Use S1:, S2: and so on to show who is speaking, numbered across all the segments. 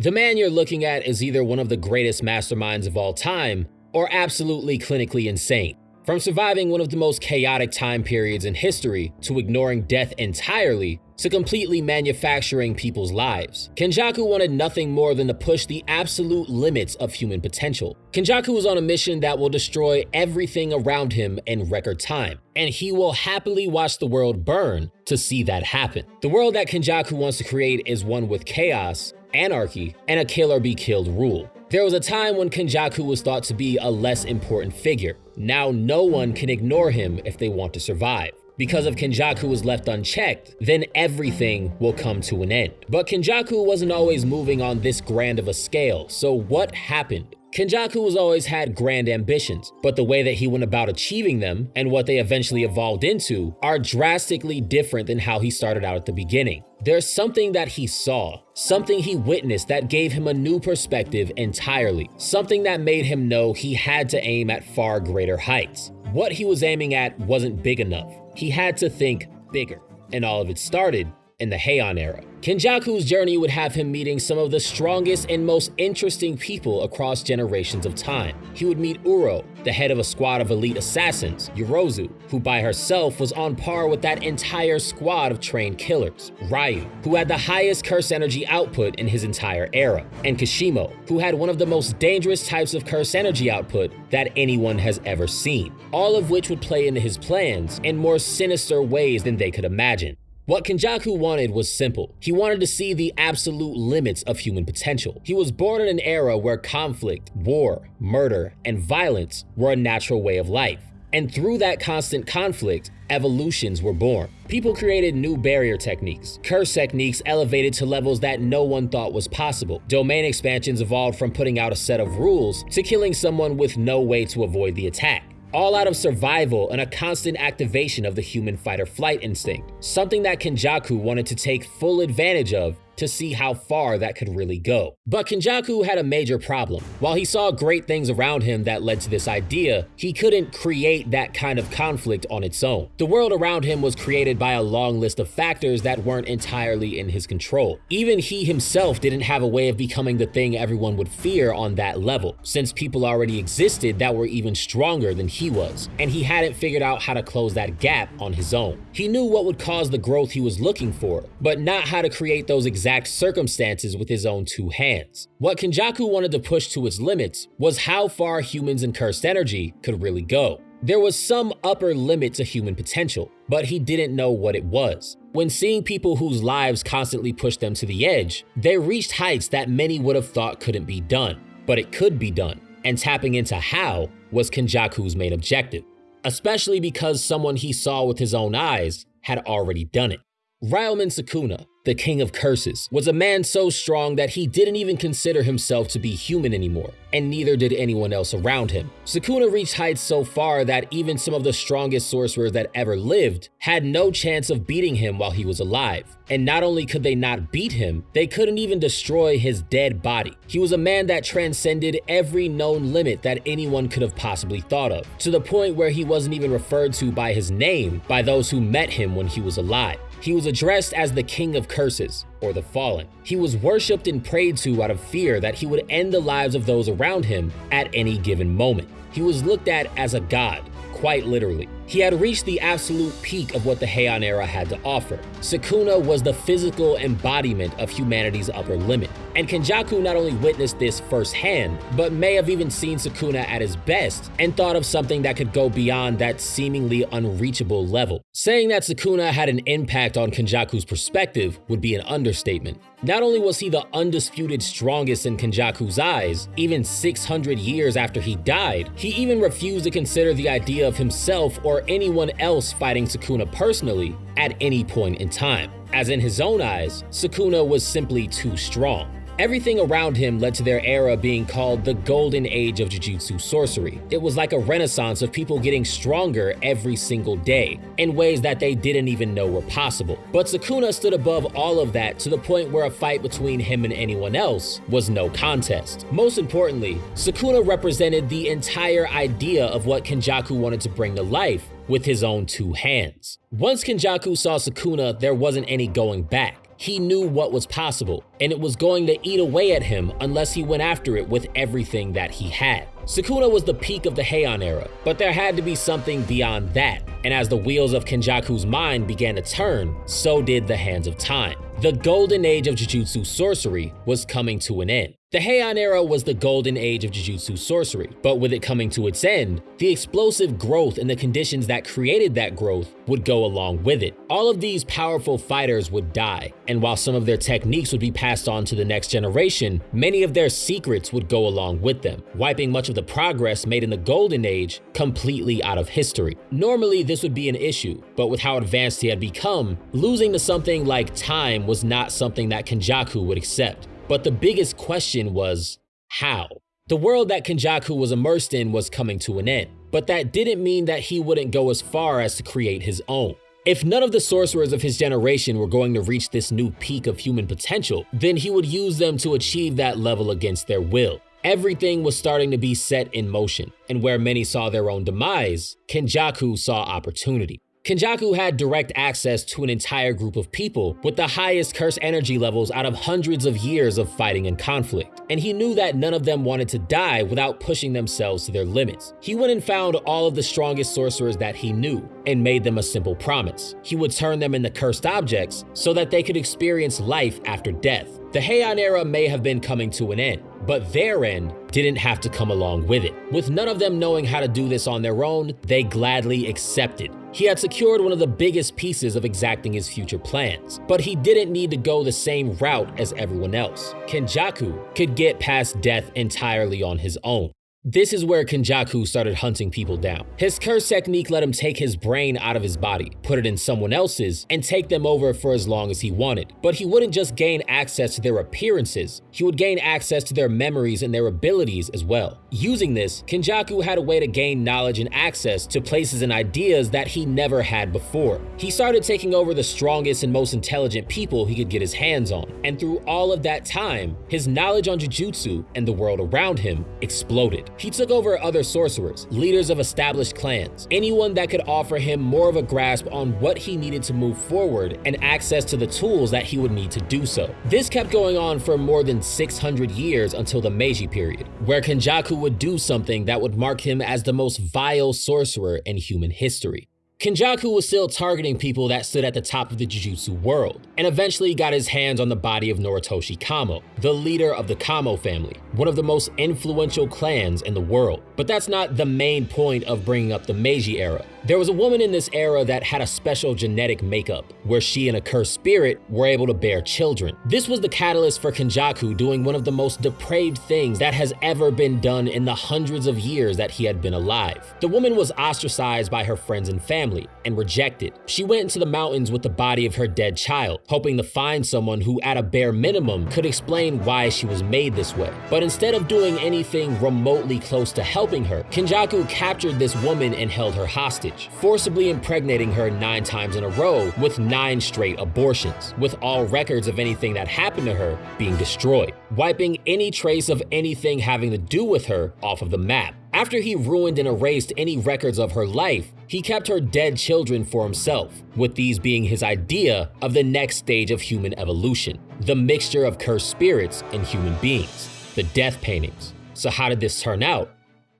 S1: The man you're looking at is either one of the greatest masterminds of all time or absolutely clinically insane. From surviving one of the most chaotic time periods in history to ignoring death entirely to completely manufacturing people's lives, Kenjaku wanted nothing more than to push the absolute limits of human potential. Kenjaku is on a mission that will destroy everything around him in record time, and he will happily watch the world burn to see that happen. The world that Kenjaku wants to create is one with chaos, anarchy, and a kill or be killed rule. There was a time when Kenjaku was thought to be a less important figure. Now no one can ignore him if they want to survive. Because if Kenjaku was left unchecked, then everything will come to an end. But Kenjaku wasn't always moving on this grand of a scale, so what happened? Kenjaku has always had grand ambitions, but the way that he went about achieving them and what they eventually evolved into are drastically different than how he started out at the beginning. There's something that he saw, something he witnessed that gave him a new perspective entirely, something that made him know he had to aim at far greater heights. What he was aiming at wasn't big enough. He had to think bigger, and all of it started in the Heian era. Kenjaku's journey would have him meeting some of the strongest and most interesting people across generations of time. He would meet Uro, the head of a squad of elite assassins, Yorozu, who by herself was on par with that entire squad of trained killers, Ryu, who had the highest curse energy output in his entire era, and Kashimo, who had one of the most dangerous types of curse energy output that anyone has ever seen, all of which would play into his plans in more sinister ways than they could imagine. What Kenjaku wanted was simple. He wanted to see the absolute limits of human potential. He was born in an era where conflict, war, murder, and violence were a natural way of life. And through that constant conflict, evolutions were born. People created new barrier techniques. Curse techniques elevated to levels that no one thought was possible. Domain expansions evolved from putting out a set of rules to killing someone with no way to avoid the attack all out of survival and a constant activation of the human fight-or-flight instinct, something that Kenjaku wanted to take full advantage of to see how far that could really go. But Kenjaku had a major problem. While he saw great things around him that led to this idea, he couldn't create that kind of conflict on its own. The world around him was created by a long list of factors that weren't entirely in his control. Even he himself didn't have a way of becoming the thing everyone would fear on that level, since people already existed that were even stronger than he was, and he hadn't figured out how to close that gap on his own. He knew what would cause the growth he was looking for, but not how to create those exact exact circumstances with his own two hands. What Kenjaku wanted to push to its limits was how far humans and cursed energy could really go. There was some upper limit to human potential, but he didn't know what it was. When seeing people whose lives constantly pushed them to the edge, they reached heights that many would have thought couldn't be done, but it could be done, and tapping into how was Kenjaku's main objective, especially because someone he saw with his own eyes had already done it. Ryomen Sukuna, the king of curses, was a man so strong that he didn't even consider himself to be human anymore, and neither did anyone else around him. Sukuna reached heights so far that even some of the strongest sorcerers that ever lived had no chance of beating him while he was alive. And not only could they not beat him, they couldn't even destroy his dead body. He was a man that transcended every known limit that anyone could have possibly thought of, to the point where he wasn't even referred to by his name by those who met him when he was alive. He was addressed as the King of Curses, or the Fallen. He was worshipped and prayed to out of fear that he would end the lives of those around him at any given moment. He was looked at as a god, quite literally. He had reached the absolute peak of what the Heian era had to offer. Sukuna was the physical embodiment of humanity's upper limit. And Kenjaku not only witnessed this firsthand, but may have even seen Sukuna at his best and thought of something that could go beyond that seemingly unreachable level. Saying that Sukuna had an impact on Kenjaku's perspective would be an understatement. Not only was he the undisputed strongest in Kenjaku's eyes, even 600 years after he died, he even refused to consider the idea of himself or anyone else fighting Sukuna personally at any point in time, as in his own eyes, Sukuna was simply too strong. Everything around him led to their era being called the golden age of Jujutsu sorcery. It was like a renaissance of people getting stronger every single day, in ways that they didn't even know were possible. But Sukuna stood above all of that to the point where a fight between him and anyone else was no contest. Most importantly, Sukuna represented the entire idea of what Kenjaku wanted to bring to life with his own two hands. Once Kenjaku saw Sukuna, there wasn't any going back. He knew what was possible, and it was going to eat away at him unless he went after it with everything that he had. Sukuna was the peak of the Heian era, but there had to be something beyond that, and as the wheels of Kenjaku's mind began to turn, so did the hands of time. The golden age of Jujutsu sorcery was coming to an end. The Heian era was the golden age of Jujutsu sorcery, but with it coming to its end, the explosive growth and the conditions that created that growth would go along with it. All of these powerful fighters would die, and while some of their techniques would be passed on to the next generation, many of their secrets would go along with them, wiping much of the progress made in the golden age completely out of history. Normally, this would be an issue, but with how advanced he had become, losing to something like time was not something that Kenjaku would accept. But the biggest question was, how? The world that Kenjaku was immersed in was coming to an end, but that didn't mean that he wouldn't go as far as to create his own. If none of the sorcerers of his generation were going to reach this new peak of human potential, then he would use them to achieve that level against their will. Everything was starting to be set in motion, and where many saw their own demise, Kenjaku saw opportunity. Kenjaku had direct access to an entire group of people with the highest curse energy levels out of hundreds of years of fighting and conflict, and he knew that none of them wanted to die without pushing themselves to their limits. He went and found all of the strongest sorcerers that he knew and made them a simple promise. He would turn them into cursed objects so that they could experience life after death. The Heian era may have been coming to an end, but their end didn't have to come along with it. With none of them knowing how to do this on their own, they gladly accepted. He had secured one of the biggest pieces of exacting his future plans, but he didn't need to go the same route as everyone else. Kenjaku could get past death entirely on his own. This is where Kenjaku started hunting people down. His curse technique let him take his brain out of his body, put it in someone else's, and take them over for as long as he wanted. But he wouldn't just gain access to their appearances, he would gain access to their memories and their abilities as well. Using this, Kenjaku had a way to gain knowledge and access to places and ideas that he never had before. He started taking over the strongest and most intelligent people he could get his hands on, and through all of that time, his knowledge on Jujutsu and the world around him exploded. He took over other sorcerers, leaders of established clans, anyone that could offer him more of a grasp on what he needed to move forward and access to the tools that he would need to do so. This kept going on for more than 600 years until the Meiji period, where Kenjaku would do something that would mark him as the most vile sorcerer in human history. Kenjaku was still targeting people that stood at the top of the Jujutsu world, and eventually got his hands on the body of Noritoshi Kamo, the leader of the Kamo family, one of the most influential clans in the world. But that's not the main point of bringing up the Meiji era. There was a woman in this era that had a special genetic makeup, where she and a cursed spirit were able to bear children. This was the catalyst for Kenjaku doing one of the most depraved things that has ever been done in the hundreds of years that he had been alive. The woman was ostracized by her friends and family and rejected. She went into the mountains with the body of her dead child, hoping to find someone who at a bare minimum could explain why she was made this way. But instead of doing anything remotely close to helping her, Kenjaku captured this woman and held her hostage forcibly impregnating her nine times in a row with nine straight abortions, with all records of anything that happened to her being destroyed, wiping any trace of anything having to do with her off of the map. After he ruined and erased any records of her life, he kept her dead children for himself, with these being his idea of the next stage of human evolution, the mixture of cursed spirits and human beings, the death paintings. So how did this turn out?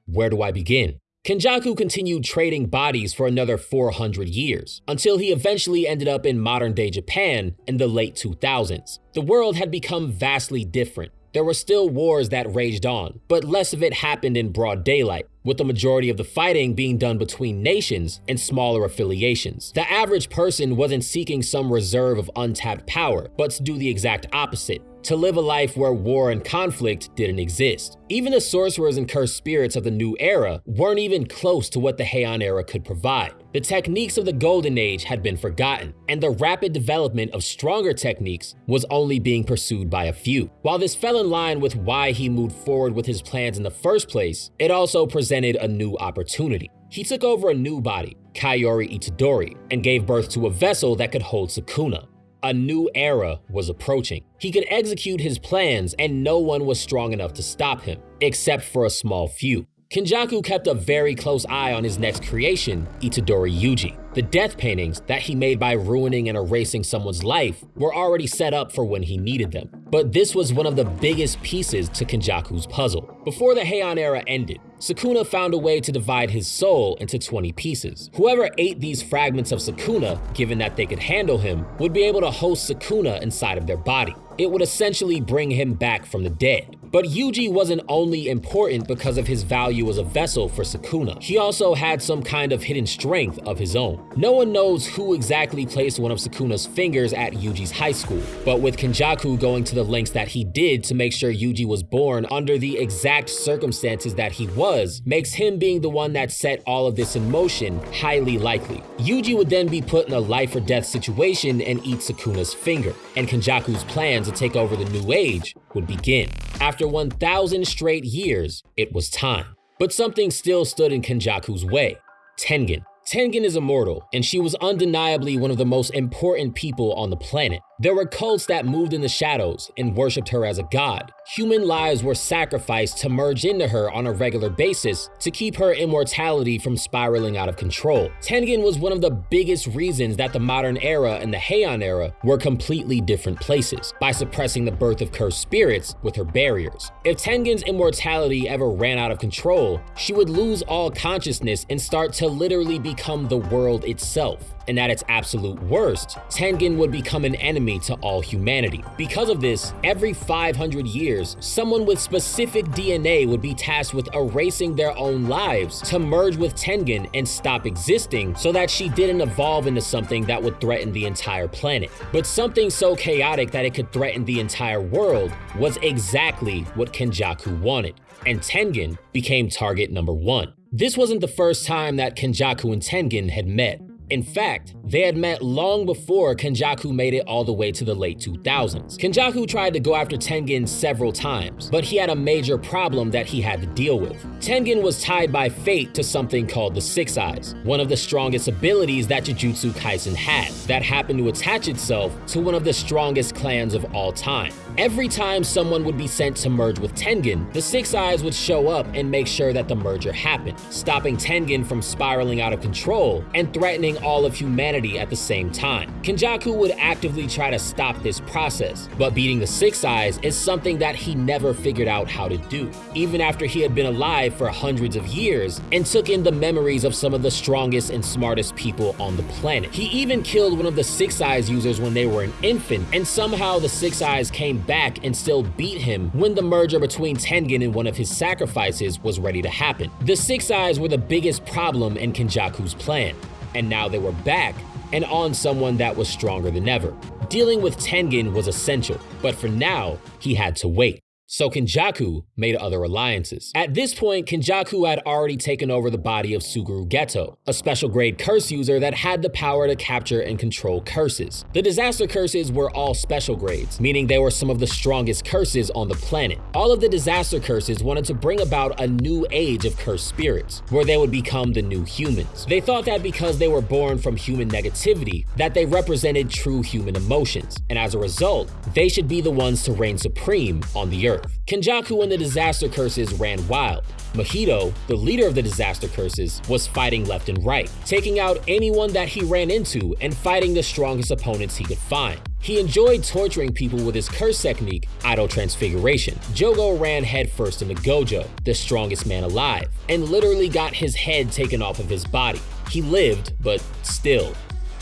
S1: Where do I begin? Kenjaku continued trading bodies for another 400 years, until he eventually ended up in modern-day Japan in the late 2000s. The world had become vastly different. There were still wars that raged on, but less of it happened in broad daylight, with the majority of the fighting being done between nations and smaller affiliations. The average person wasn't seeking some reserve of untapped power, but to do the exact opposite, to live a life where war and conflict didn't exist. Even the sorcerers and cursed spirits of the new era weren't even close to what the Heian era could provide. The techniques of the Golden Age had been forgotten, and the rapid development of stronger techniques was only being pursued by a few. While this fell in line with why he moved forward with his plans in the first place, it also presented a new opportunity. He took over a new body, Kaori Itadori, and gave birth to a vessel that could hold Sukuna. A new era was approaching. He could execute his plans and no one was strong enough to stop him, except for a small few. Kenjaku kept a very close eye on his next creation, Itadori Yuji. The death paintings that he made by ruining and erasing someone's life were already set up for when he needed them. But this was one of the biggest pieces to Kenjaku's puzzle. Before the Heian era ended, Sukuna found a way to divide his soul into 20 pieces. Whoever ate these fragments of Sukuna, given that they could handle him, would be able to host Sukuna inside of their body. It would essentially bring him back from the dead. But Yuji wasn't only important because of his value as a vessel for Sukuna. He also had some kind of hidden strength of his own. No one knows who exactly placed one of Sukuna's fingers at Yuji's high school, but with Kenjaku going to the lengths that he did to make sure Yuji was born under the exact circumstances that he was, makes him being the one that set all of this in motion highly likely. Yuji would then be put in a life or death situation and eat Sukuna's finger, and Kenjaku's plan to take over the new age would begin. After 1,000 straight years, it was time. But something still stood in Kenjaku's way Tengen. Tengen is immortal, and she was undeniably one of the most important people on the planet. There were cults that moved in the shadows and worshipped her as a god. Human lives were sacrificed to merge into her on a regular basis to keep her immortality from spiraling out of control. Tengen was one of the biggest reasons that the modern era and the Heian era were completely different places, by suppressing the birth of cursed spirits with her barriers. If Tengen's immortality ever ran out of control, she would lose all consciousness and start to literally become the world itself and at its absolute worst, Tengen would become an enemy to all humanity. Because of this, every 500 years, someone with specific DNA would be tasked with erasing their own lives to merge with Tengen and stop existing so that she didn't evolve into something that would threaten the entire planet. But something so chaotic that it could threaten the entire world was exactly what Kenjaku wanted, and Tengen became target number one. This wasn't the first time that Kenjaku and Tengen had met. In fact, they had met long before Kenjaku made it all the way to the late 2000s. Kenjaku tried to go after Tengen several times, but he had a major problem that he had to deal with. Tengen was tied by fate to something called the Six Eyes, one of the strongest abilities that Jujutsu Kaisen had, that happened to attach itself to one of the strongest clans of all time. Every time someone would be sent to merge with Tengen, the Six Eyes would show up and make sure that the merger happened, stopping Tengen from spiraling out of control and threatening all of humanity at the same time. Kenjaku would actively try to stop this process, but beating the Six Eyes is something that he never figured out how to do, even after he had been alive for hundreds of years and took in the memories of some of the strongest and smartest people on the planet. He even killed one of the Six Eyes users when they were an infant, and somehow the Six Eyes came back and still beat him when the merger between Tengen and one of his sacrifices was ready to happen. The Six Eyes were the biggest problem in Kenjaku's plan, and now they were back and on someone that was stronger than ever. Dealing with Tengen was essential, but for now, he had to wait. So Kenjaku made other alliances. At this point, Kenjaku had already taken over the body of Suguru Geto, a special grade curse user that had the power to capture and control curses. The disaster curses were all special grades, meaning they were some of the strongest curses on the planet. All of the disaster curses wanted to bring about a new age of cursed spirits, where they would become the new humans. They thought that because they were born from human negativity, that they represented true human emotions, and as a result, they should be the ones to reign supreme on the earth. Kenjaku and the disaster curses ran wild. Mahito, the leader of the disaster curses, was fighting left and right, taking out anyone that he ran into and fighting the strongest opponents he could find. He enjoyed torturing people with his curse technique, Idle Transfiguration. Jogo ran headfirst into Gojo, the strongest man alive, and literally got his head taken off of his body. He lived, but still,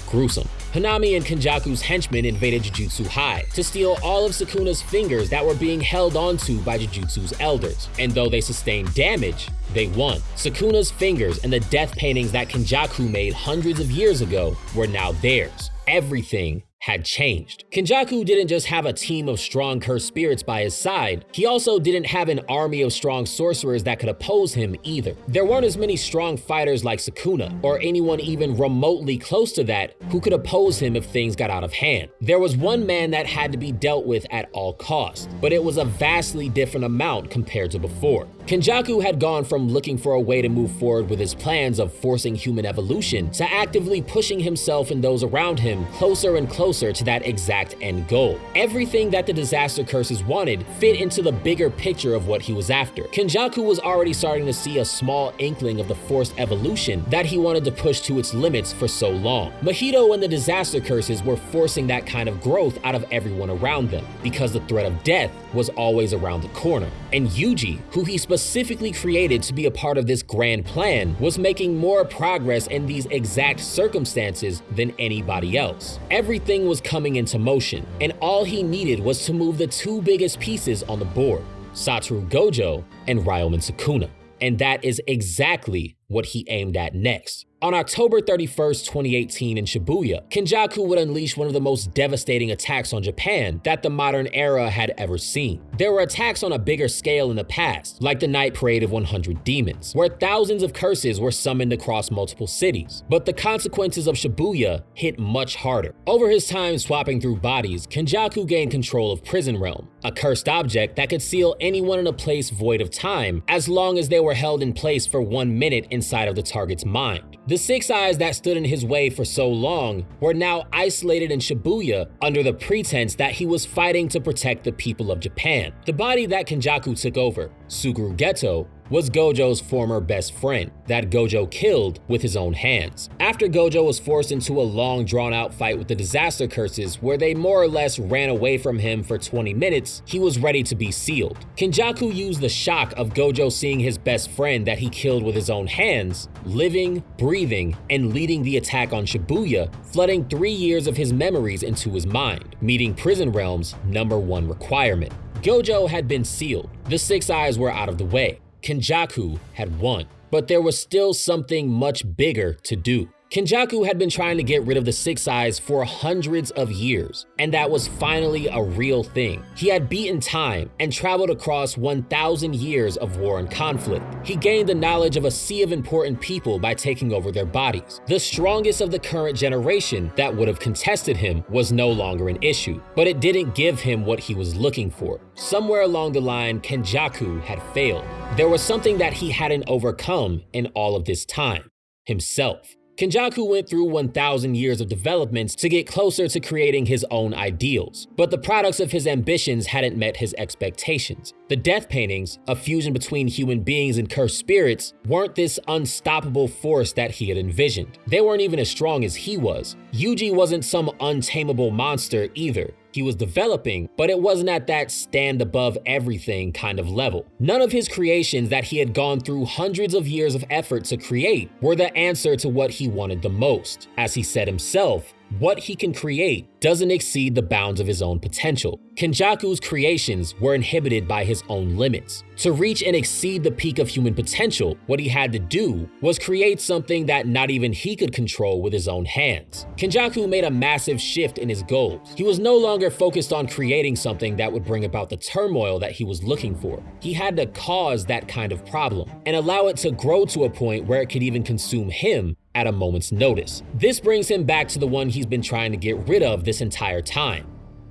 S1: gruesome. Hanami and Kenjaku's henchmen invaded Jujutsu High to steal all of Sukuna's fingers that were being held onto by Jujutsu's elders, and though they sustained damage, they won. Sukuna's fingers and the death paintings that Kenjaku made hundreds of years ago were now theirs. Everything had changed. Kenjaku didn't just have a team of strong cursed spirits by his side, he also didn't have an army of strong sorcerers that could oppose him either. There weren't as many strong fighters like Sukuna, or anyone even remotely close to that who could oppose him if things got out of hand. There was one man that had to be dealt with at all costs, but it was a vastly different amount compared to before. Kenjaku had gone from looking for a way to move forward with his plans of forcing human evolution to actively pushing himself and those around him closer and closer closer to that exact end goal. Everything that the disaster curses wanted fit into the bigger picture of what he was after. Kenjaku was already starting to see a small inkling of the forced evolution that he wanted to push to its limits for so long. Mahito and the disaster curses were forcing that kind of growth out of everyone around them because the threat of death was always around the corner. And Yuji, who he specifically created to be a part of this grand plan, was making more progress in these exact circumstances than anybody else. Everything was coming into motion, and all he needed was to move the two biggest pieces on the board, Satoru Gojo and Ryomen Sukuna. And that is exactly what he aimed at next. On October 31st, 2018 in Shibuya, Kenjaku would unleash one of the most devastating attacks on Japan that the modern era had ever seen. There were attacks on a bigger scale in the past, like the Night Parade of 100 Demons, where thousands of curses were summoned across multiple cities. But the consequences of Shibuya hit much harder. Over his time swapping through bodies, Kenjaku gained control of Prison Realm, a cursed object that could seal anyone in a place void of time as long as they were held in place for one minute inside of the target's mind. The six eyes that stood in his way for so long were now isolated in Shibuya under the pretense that he was fighting to protect the people of Japan. The body that Kenjaku took over, Suguru Geto, was Gojo's former best friend that Gojo killed with his own hands. After Gojo was forced into a long drawn out fight with the disaster curses where they more or less ran away from him for 20 minutes, he was ready to be sealed. Kenjaku used the shock of Gojo seeing his best friend that he killed with his own hands, living, breathing, and leading the attack on Shibuya, flooding three years of his memories into his mind, meeting Prison Realm's number one requirement. Gojo had been sealed. The Six Eyes were out of the way. Kenjaku had won, but there was still something much bigger to do. Kenjaku had been trying to get rid of the Six Eyes for hundreds of years, and that was finally a real thing. He had beaten time and traveled across 1,000 years of war and conflict. He gained the knowledge of a sea of important people by taking over their bodies. The strongest of the current generation that would have contested him was no longer an issue, but it didn't give him what he was looking for. Somewhere along the line, Kenjaku had failed. There was something that he hadn't overcome in all of this time himself. Kenjaku went through 1,000 years of developments to get closer to creating his own ideals, but the products of his ambitions hadn't met his expectations. The death paintings, a fusion between human beings and cursed spirits, weren't this unstoppable force that he had envisioned. They weren't even as strong as he was. Yuji wasn't some untamable monster either he was developing, but it wasn't at that stand above everything kind of level. None of his creations that he had gone through hundreds of years of effort to create were the answer to what he wanted the most. As he said himself, what he can create doesn't exceed the bounds of his own potential. Kenjaku's creations were inhibited by his own limits. To reach and exceed the peak of human potential, what he had to do was create something that not even he could control with his own hands. Kenjaku made a massive shift in his goals. He was no longer focused on creating something that would bring about the turmoil that he was looking for. He had to cause that kind of problem and allow it to grow to a point where it could even consume him at a moment's notice. This brings him back to the one he's been trying to get rid of this entire time,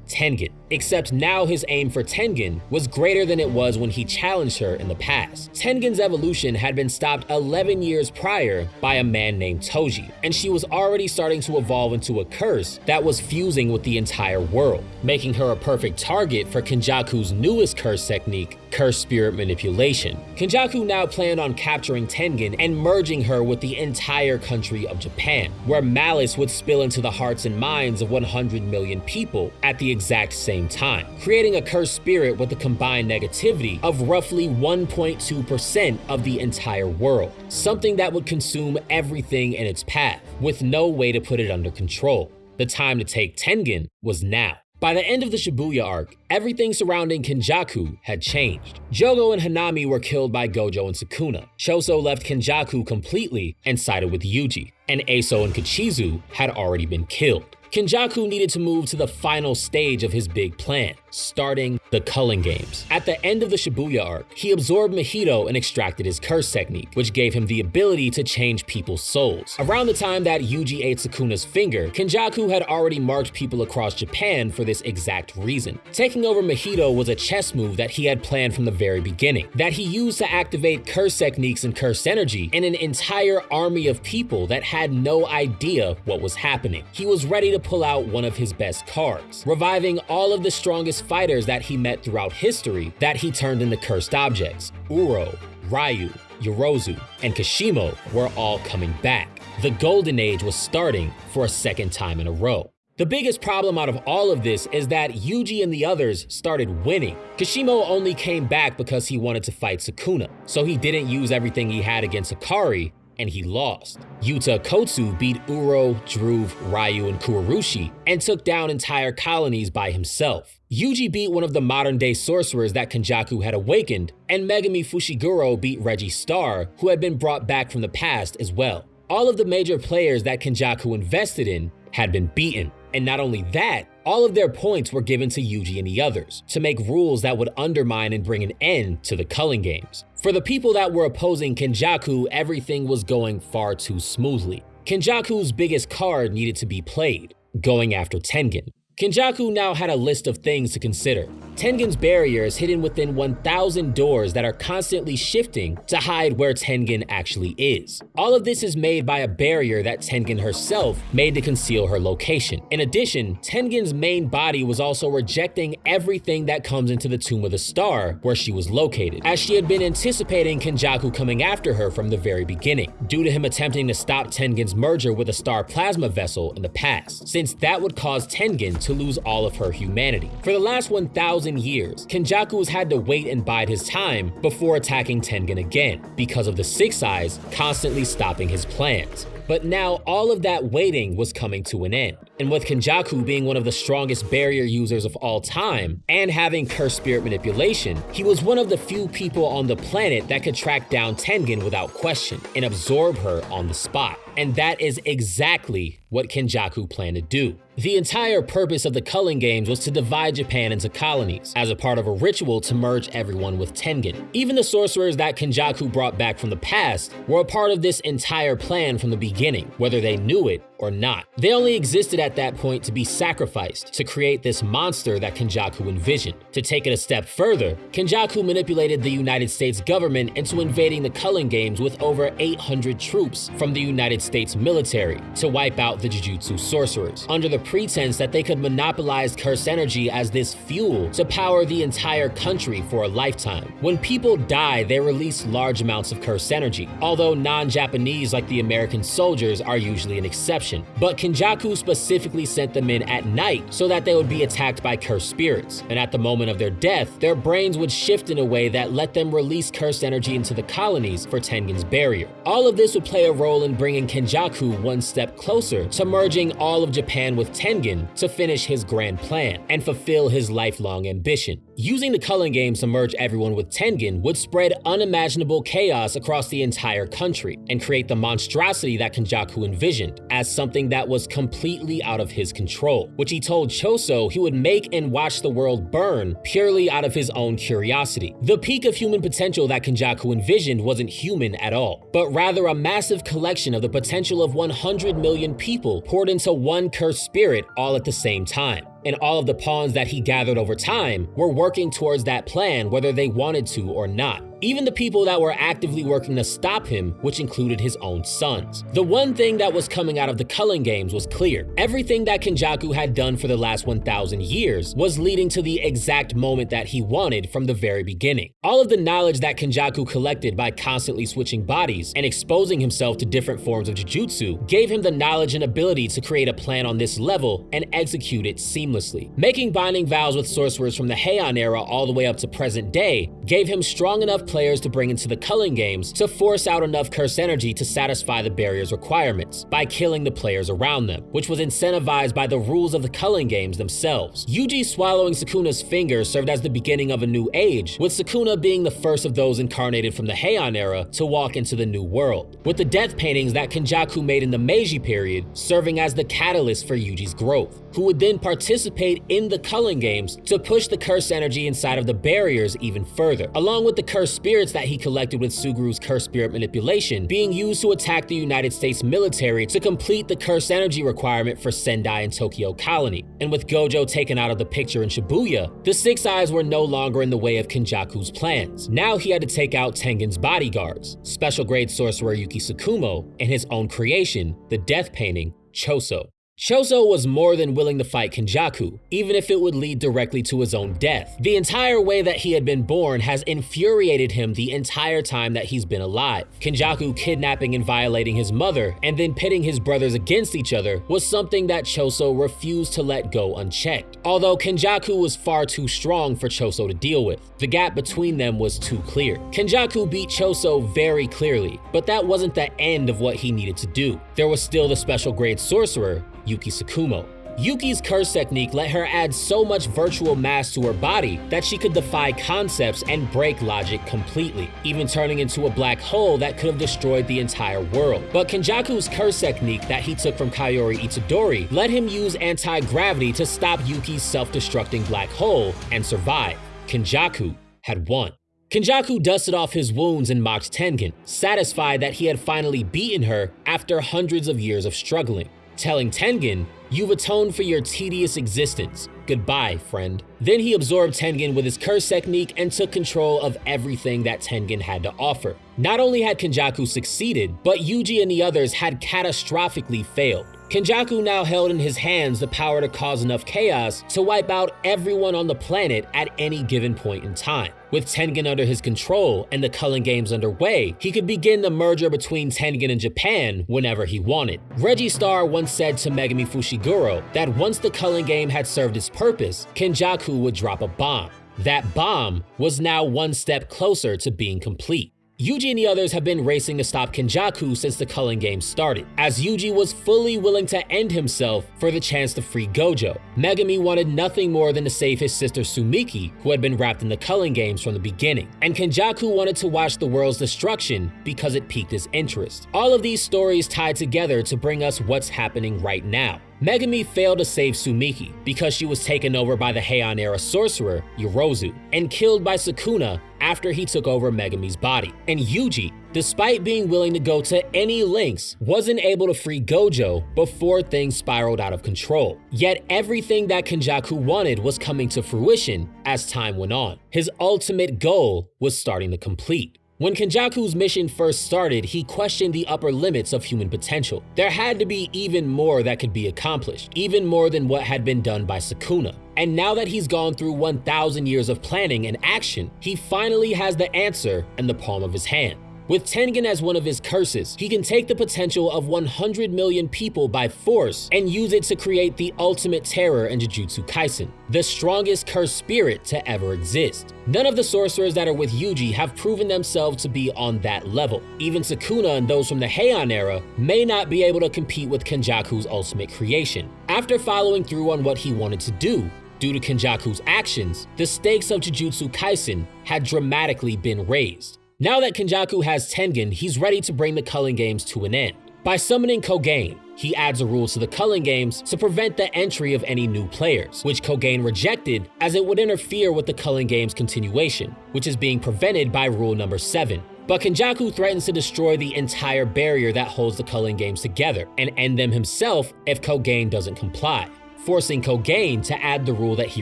S1: Tengen. Except now his aim for Tengen was greater than it was when he challenged her in the past. Tengen's evolution had been stopped 11 years prior by a man named Toji, and she was already starting to evolve into a curse that was fusing with the entire world, making her a perfect target for Kenjaku's newest curse technique, curse spirit manipulation. Kenjaku now planned on capturing Tengen and merging her with the entire country of Japan, where malice would spill into the hearts and minds of 100 million people at the exact same time, creating a cursed spirit with a combined negativity of roughly 1.2% of the entire world, something that would consume everything in its path, with no way to put it under control. The time to take Tengen was now. By the end of the Shibuya arc, everything surrounding Kenjaku had changed. Jogo and Hanami were killed by Gojo and Sukuna. Choso left Kenjaku completely and sided with Yuji, and Eso and Kechizu had already been killed. Kenjaku needed to move to the final stage of his big plan, starting the Culling Games. At the end of the Shibuya arc, he absorbed Mahito and extracted his curse technique, which gave him the ability to change people's souls. Around the time that Yuji ate Sukuna's finger, Kenjaku had already marked people across Japan for this exact reason. Taking over Mahito was a chess move that he had planned from the very beginning, that he used to activate curse techniques and curse energy in an entire army of people that had no idea what was happening. He was ready to pull out one of his best cards, reviving all of the strongest fighters that he met throughout history that he turned into cursed objects. Uro, Ryu, Yorozu, and Kashimo were all coming back. The Golden Age was starting for a second time in a row. The biggest problem out of all of this is that Yuji and the others started winning. Kashimo only came back because he wanted to fight Sukuna, so he didn't use everything he had against Hakari, and he lost. Yuta Okkotsu beat Uro, Dhruv, Ryu, and Kurourushi and took down entire colonies by himself. Yuji beat one of the modern-day sorcerers that Kenjaku had awakened, and Megumi Fushiguro beat Reggie Star, who had been brought back from the past as well. All of the major players that Kenjaku invested in had been beaten. And not only that, all of their points were given to Yuji and the others to make rules that would undermine and bring an end to the culling games. For the people that were opposing Kenjaku, everything was going far too smoothly. Kenjaku's biggest card needed to be played, going after Tengen. Kenjaku now had a list of things to consider. Tengen's barrier is hidden within 1,000 doors that are constantly shifting to hide where Tengen actually is. All of this is made by a barrier that Tengen herself made to conceal her location. In addition, Tengen's main body was also rejecting everything that comes into the Tomb of the Star, where she was located, as she had been anticipating Kenjaku coming after her from the very beginning, due to him attempting to stop Tengen's merger with a star plasma vessel in the past, since that would cause Tengen to lose all of her humanity. For the last 1,000 years, Kenjaku has had to wait and bide his time before attacking Tengen again, because of the Six Eyes constantly stopping his plans. But now all of that waiting was coming to an end. And with Kenjaku being one of the strongest barrier users of all time, and having cursed spirit manipulation, he was one of the few people on the planet that could track down Tengen without question and absorb her on the spot. And that is exactly what Kenjaku planned to do. The entire purpose of the Culling Games was to divide Japan into colonies, as a part of a ritual to merge everyone with Tengen. Even the sorcerers that Kenjaku brought back from the past were a part of this entire plan from the beginning, whether they knew it or not. They only existed at that point to be sacrificed to create this monster that Kenjaku envisioned. To take it a step further, Kenjaku manipulated the United States government into invading the Culling Games with over 800 troops from the United States military to wipe out the Jujutsu sorcerers, under the pretense that they could monopolize curse energy as this fuel to power the entire country for a lifetime. When people die, they release large amounts of curse energy, although non-Japanese like the American soldiers are usually an exception. But Kenjaku specifically sent them in at night so that they would be attacked by cursed spirits, and at the moment of their death, their brains would shift in a way that let them release cursed energy into the colonies for Tengen's barrier. All of this would play a role in bringing Kenjaku one step closer to merging all of Japan with Tengen to finish his grand plan and fulfill his lifelong ambition. Using the Culling Games to merge everyone with Tengen would spread unimaginable chaos across the entire country and create the monstrosity that Kenjaku envisioned as something that was completely out of his control, which he told Choso he would make and watch the world burn purely out of his own curiosity. The peak of human potential that Kenjaku envisioned wasn't human at all, but rather a massive collection of the potential of 100 million people poured into one cursed spirit all at the same time and all of the pawns that he gathered over time were working towards that plan whether they wanted to or not even the people that were actively working to stop him, which included his own sons. The one thing that was coming out of the Culling Games was clear. Everything that Kenjaku had done for the last 1,000 years was leading to the exact moment that he wanted from the very beginning. All of the knowledge that Kenjaku collected by constantly switching bodies and exposing himself to different forms of Jujutsu gave him the knowledge and ability to create a plan on this level and execute it seamlessly. Making binding vows with sorcerers from the Heian era all the way up to present day gave him strong enough players to bring into the culling games to force out enough curse energy to satisfy the barrier's requirements by killing the players around them, which was incentivized by the rules of the culling games themselves. Yuji swallowing Sukuna's finger served as the beginning of a new age, with Sukuna being the first of those incarnated from the Heian era to walk into the new world, with the death paintings that Kenjaku made in the Meiji period serving as the catalyst for Yuji's growth. who would then participate in the Culling Games to push the curse energy inside of the barriers even further, along with the cursed spirits that he collected with Suguru's curse spirit manipulation being used to attack the United States military to complete the curse energy requirement for Sendai and Tokyo Colony. And with Gojo taken out of the picture in Shibuya, the Six Eyes were no longer in the way of Kenjaku's plans. Now he had to take out Tengen's bodyguards, special grade sorcerer Yuki Tsukumo, and his own creation, the death painting, Choso. Choso was more than willing to fight Kenjaku, even if it would lead directly to his own death. The entire way that he had been born has infuriated him the entire time that he's been alive. Kenjaku kidnapping and violating his mother, and then pitting his brothers against each other, was something that Choso refused to let go unchecked. Although Kenjaku was far too strong for Choso to deal with, the gap between them was too clear. Kenjaku beat Choso very clearly, but that wasn't the end of what he needed to do. There was still the special grade sorcerer, Yuki Tsukumo. Yuki's curse technique let her add so much virtual mass to her body that she could defy concepts and break logic completely, even turning into a black hole that could have destroyed the entire world. But Kenjaku's curse technique that he took from Kaori Itadori let him use anti-gravity to stop Yuki's self-destructing black hole and survive. Kenjaku had won. Kenjaku dusted off his wounds and mocked Tengen, satisfied that he had finally beaten her after hundreds of years of struggling telling Tengen, You've atoned for your tedious existence. Goodbye, friend. Then he absorbed Tengen with his curse technique and took control of everything that Tengen had to offer. Not only had Kenjaku succeeded, but Yuji and the others had catastrophically failed. Kenjaku now held in his hands the power to cause enough chaos to wipe out everyone on the planet at any given point in time. With Tengen under his control and the Culling Games underway, he could begin the merger between Tengen and Japan whenever he wanted. Reggie Star once said to Megumi Fushiguro that once the Culling Game had served its purpose, Kenjaku would drop a bomb. That bomb was now one step closer to being complete. Yuji and the others have been racing to stop Kenjaku since the Culling Games started, as Yuji was fully willing to end himself for the chance to free Gojo. Megumi wanted nothing more than to save his sister Tsumiki, who had been wrapped in the Culling Games from the beginning, and Kenjaku wanted to watch the world's destruction because it piqued his interest. All of these stories tied together to bring us what's happening right now. Megumi failed to save Tsumiki because she was taken over by the Heian era sorcerer, Yorozu, and killed by Sukuna after he took over Megumi's body. And Yuji, despite being willing to go to any lengths, wasn't able to free Gojo before things spiraled out of control. Yet everything that Kenjaku wanted was coming to fruition as time went on. His ultimate goal was starting to complete. When Kenjaku's mission first started, he questioned the upper limits of human potential. There had to be even more that could be accomplished, even more than what had been done by Sukuna. And now that he's gone through 1,000 years of planning and action, he finally has the answer in the palm of his hand. With Tengen as one of his curses, he can take the potential of 100 million people by force and use it to create the ultimate terror in Jujutsu Kaisen, the strongest cursed spirit to ever exist. None of the sorcerers that are with Yuji have proven themselves to be on that level. Even Sukuna and those from the Heian era may not be able to compete with Kenjaku's ultimate creation. After following through on what he wanted to do, Due to Kenjaku's actions, the stakes of Jujutsu Kaisen had dramatically been raised. Now that Kenjaku has Tengen, he's ready to bring the Culling Games to an end. By summoning Kogane, he adds a rule to the Culling Games to prevent the entry of any new players, which Kogane rejected as it would interfere with the Culling Games continuation, which is being prevented by rule number 7. But Kenjaku threatens to destroy the entire barrier that holds the Culling Games together and end them himself if Kogane doesn't comply forcing Kogane to add the rule that he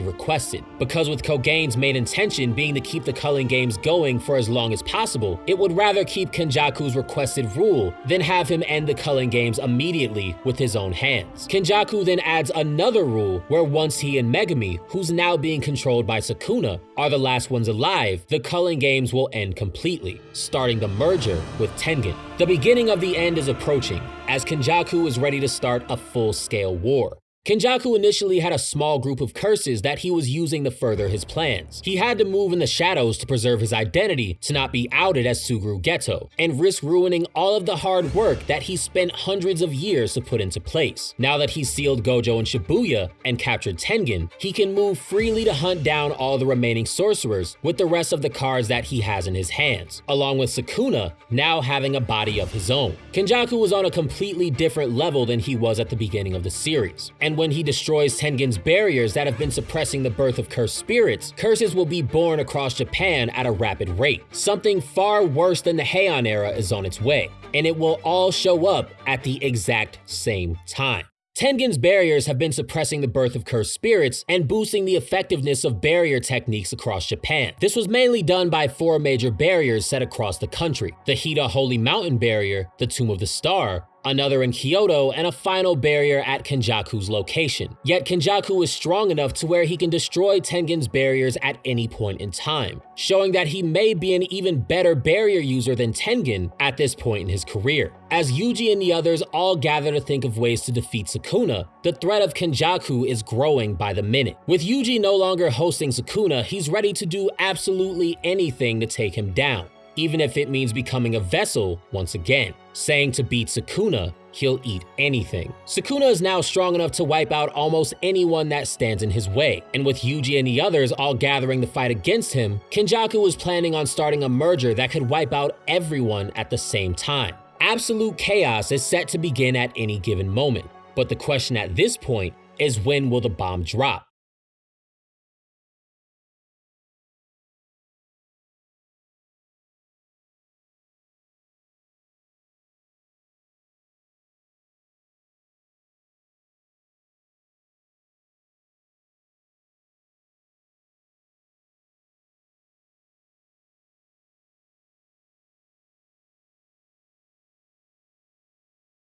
S1: requested. Because with Kogane's main intention being to keep the Culling Games going for as long as possible, it would rather keep Kenjaku's requested rule than have him end the Culling Games immediately with his own hands. Kenjaku then adds another rule where once he and Megumi, who's now being controlled by Sukuna, are the last ones alive, the Culling Games will end completely, starting the merger with Tengen. The beginning of the end is approaching, as Kenjaku is ready to start a full-scale war. Kenjaku initially had a small group of curses that he was using to further his plans. He had to move in the shadows to preserve his identity to not be outed as Suguru Geto, and risk ruining all of the hard work that he spent hundreds of years to put into place. Now that he's sealed Gojo in Shibuya and captured Tengen, he can move freely to hunt down all the remaining sorcerers with the rest of the cards that he has in his hands, along with Sukuna now having a body of his own. Kenjaku was on a completely different level than he was at the beginning of the series, and and when he destroys Tengen's barriers that have been suppressing the birth of cursed spirits, curses will be born across Japan at a rapid rate. Something far worse than the Heian era is on its way, and it will all show up at the exact same time. Tengen's barriers have been suppressing the birth of cursed spirits and boosting the effectiveness of barrier techniques across Japan. This was mainly done by four major barriers set across the country. The Hida Holy Mountain Barrier, the Tomb of the Star, another in Kyoto, and a final barrier at Kenjaku's location. Yet Kenjaku is strong enough to where he can destroy Tengen's barriers at any point in time, showing that he may be an even better barrier user than Tengen at this point in his career. As Yuji and the others all gather to think of ways to defeat Sukuna, the threat of Kenjaku is growing by the minute. With Yuji no longer hosting Sukuna, he's ready to do absolutely anything to take him down even if it means becoming a vessel once again, saying to beat Sukuna, he'll eat anything. Sukuna is now strong enough to wipe out almost anyone that stands in his way, and with Yuji and the others all gathering to fight against him, Kenjaku is planning on starting a merger that could wipe out everyone at the same time. Absolute chaos is set to begin at any given moment, but the question at this point is when will the bomb drop?